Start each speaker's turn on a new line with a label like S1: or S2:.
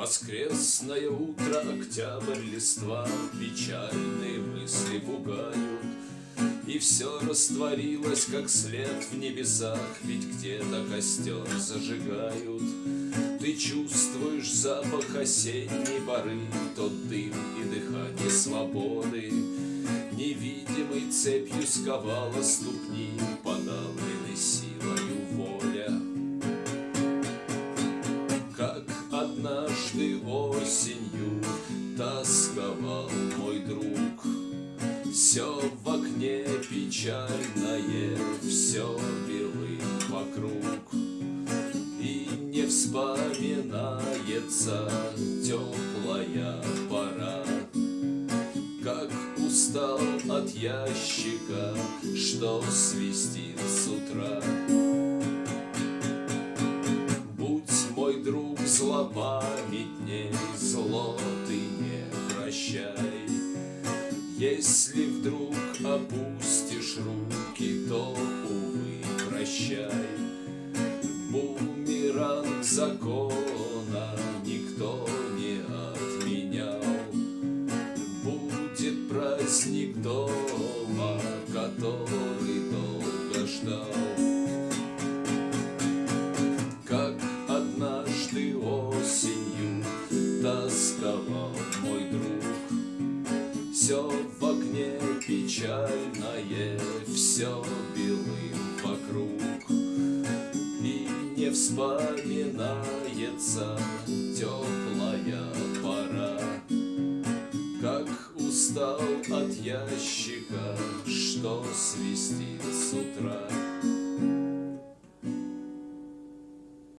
S1: Воскресное утро, октябрь, листва, Печальные мысли пугают, И все растворилось, как след в небесах, Ведь где-то костер зажигают. Ты чувствуешь запах осенней поры, Тот дым и дыхание свободы, Невидимой цепью сковала ступни, Подавленной однажды осенью Тосковал мой друг, Все в окне печальное, Все белым вокруг, И не вспоминается теплая пора. Устал от ящика, что свистит с утра. Мой друг злопамятней, зло ты не прощай. Если вдруг опустишь руки, то, увы, прощай. Бумеранг закона никто не отменял праздник дома, который долго ждал. Тосковал мой друг, Все в окне печальное, все белым вокруг, И не вспоминается теплая пора, как устал от ящика, что свистит с утра.